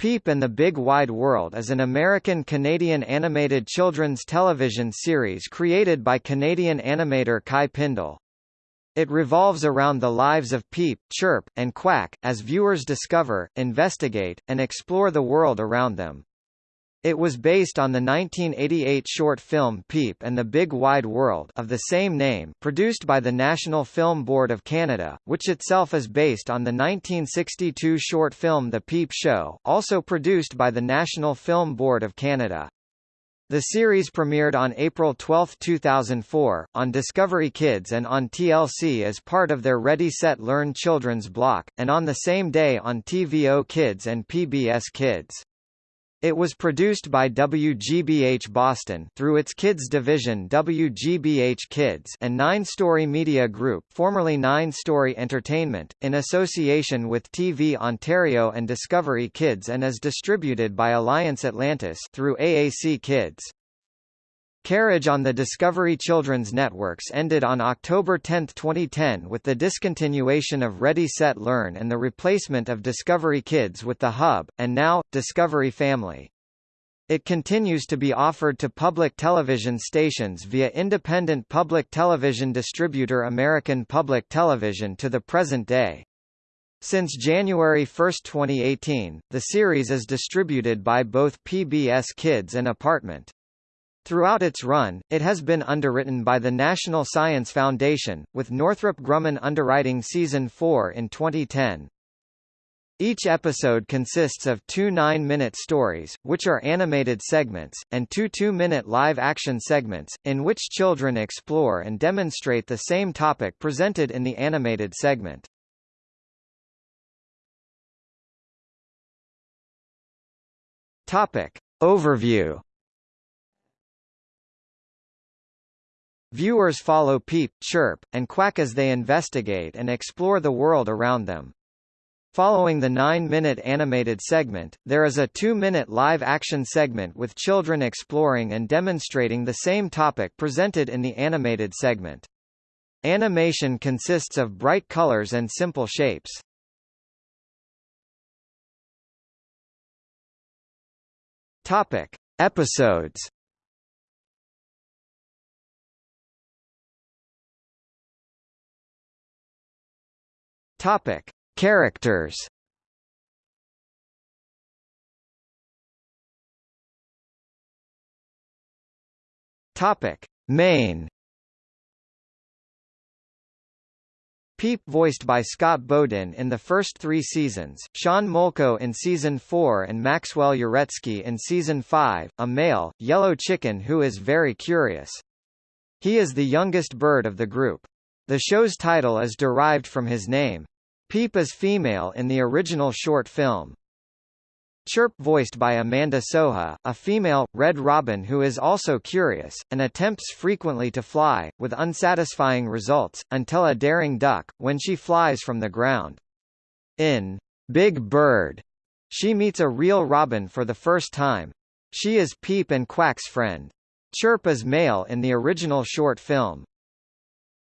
Peep and the Big Wide World is an American-Canadian animated children's television series created by Canadian animator Kaj Pindal. It revolves around the lives of Peep, Chirp, and Quack, as viewers discover, investigate, and explore the world around them. It was based on the 1988 short film Peep and the Big Wide World of the same name produced by the National Film Board of Canada, which itself is based on the 1962 short film The Peep Show, also produced by the National Film Board of Canada. The series premiered on April 12, 2004, on Discovery Kids and on TLC as part of their Ready Set Learn children's block, and on the same day on TVO Kids and PBS Kids. It was produced by WGBH Boston through its kids division WGBH Kids and Nine Story Media Group formerly Nine Story Entertainment, in association with TV Ontario and Discovery Kids and is distributed by Alliance Atlantis through AAC Kids. Carriage on the Discovery Children's Networks ended on October 10, 2010 with the discontinuation of Ready Set Learn and the replacement of Discovery Kids with The Hub, and now, Discovery Family. It continues to be offered to public television stations via independent public television distributor American Public Television to the present day. Since January 1, 2018, the series is distributed by both PBS Kids and Apartment. Throughout its run, it has been underwritten by the National Science Foundation, with Northrop Grumman underwriting Season 4 in 2010. Each episode consists of two nine-minute stories, which are animated segments, and two two-minute live-action segments, in which children explore and demonstrate the same topic presented in the animated segment. Topic. Overview Viewers follow Peep, Chirp, and Quack as they investigate and explore the world around them. Following the nine-minute animated segment, there is a two-minute live-action segment with children exploring and demonstrating the same topic presented in the animated segment. Animation consists of bright colors and simple shapes. Topic. Episodes Topic: Characters. Topic: Main. Peep voiced by Scott Beaudin in the first three seasons, Sean Molko in Season 4 and Maxwell Uretsky in Season 5, a male, yellow chicken who is very curious. He is the youngest bird of the group. The show's title is derived from his name. Peep is female in the original short film. Chirp voiced by Amanda Soha, a female, red robin who is also curious, and attempts frequently to fly, with unsatisfying results, until a daring duck, when she flies from the ground. In Big Bird, she meets a real robin for the first time. She is Peep and Quack's friend. Chirp is male in the original short film.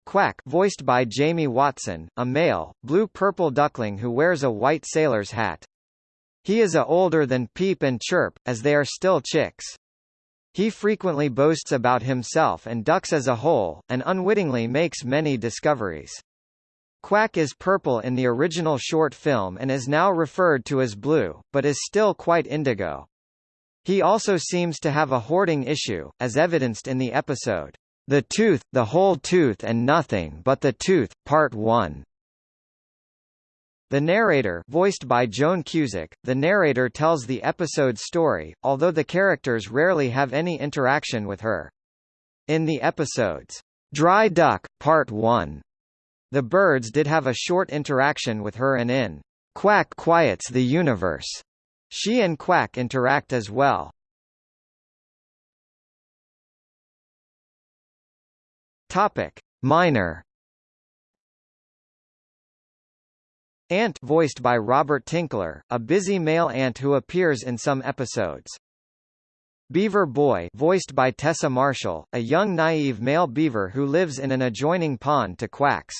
Quack voiced by Jamie Watson, a male, blue-purple duckling who wears a white sailor's hat. He is a older than Peep and Chirp, as they are still chicks. He frequently boasts about himself and ducks as a whole, and unwittingly makes many discoveries. Quack is purple in the original short film and is now referred to as blue, but is still quite indigo. He also seems to have a hoarding issue, as evidenced in the episode, the Tooth, The Whole Tooth and Nothing But the Tooth, Part 1. The narrator voiced by Joan Cusack, the narrator tells the episode's story, although the characters rarely have any interaction with her. In the episodes, Dry Duck, Part 1, the birds did have a short interaction with her and in Quack Quiets the Universe, she and Quack interact as well. Topic: Minor. Ant voiced by Robert Tinkler, a busy male ant who appears in some episodes. Beaver Boy voiced by Tessa Marshall, a young naive male beaver who lives in an adjoining pond to Quacks.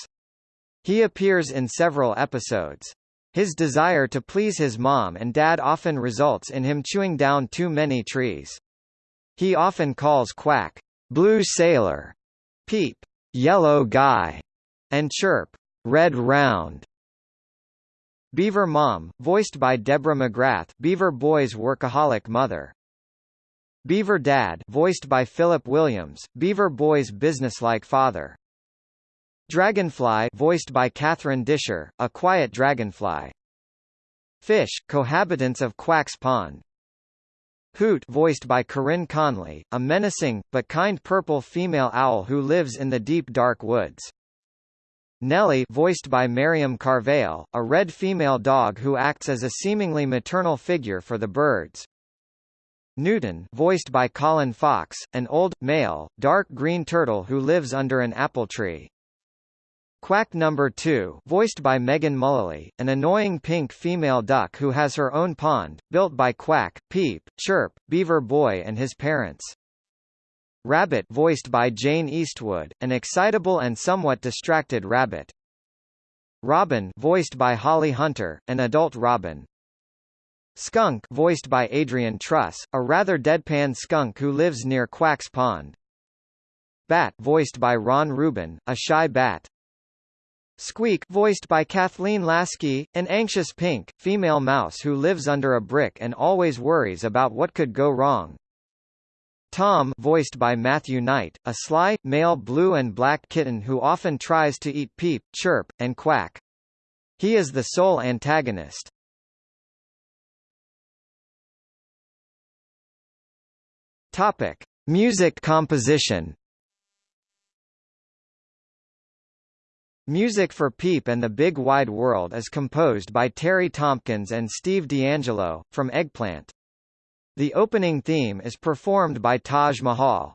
He appears in several episodes. His desire to please his mom and dad often results in him chewing down too many trees. He often calls Quack, Blue Sailor, Peep, Yellow Guy, and Chirp, Red Round. Beaver Mom, voiced by Deborah McGrath, Beaver Boy's workaholic mother. Beaver Dad, voiced by Philip Williams, Beaver Boy's businesslike father. Dragonfly, voiced by Catherine Disher, a quiet dragonfly. Fish, cohabitants of Quack's Pond. Hoot, voiced by Corinne Conley, a menacing but kind purple female owl who lives in the deep dark woods. Nellie voiced by Miriam Carvale, a red female dog who acts as a seemingly maternal figure for the birds. Newton voiced by Colin Fox, an old, male, dark green turtle who lives under an apple tree. Quack Number 2 voiced by Megan Mullally, an annoying pink female duck who has her own pond, built by Quack, Peep, Chirp, Beaver Boy and his parents. Rabbit voiced by Jane Eastwood, an excitable and somewhat distracted rabbit. Robin voiced by Holly Hunter, an adult robin. Skunk voiced by Adrian Truss, a rather deadpan skunk who lives near Quack's Pond. Bat voiced by Ron Rubin, a shy bat. Squeak voiced by Kathleen Laskey, an anxious pink, female mouse who lives under a brick and always worries about what could go wrong. Tom voiced by Matthew Knight, a sly, male blue and black kitten who often tries to eat Peep, Chirp, and Quack. He is the sole antagonist. Topic. Music composition Music for Peep and the Big Wide World is composed by Terry Tompkins and Steve D'Angelo, from Eggplant. The opening theme is performed by Taj Mahal.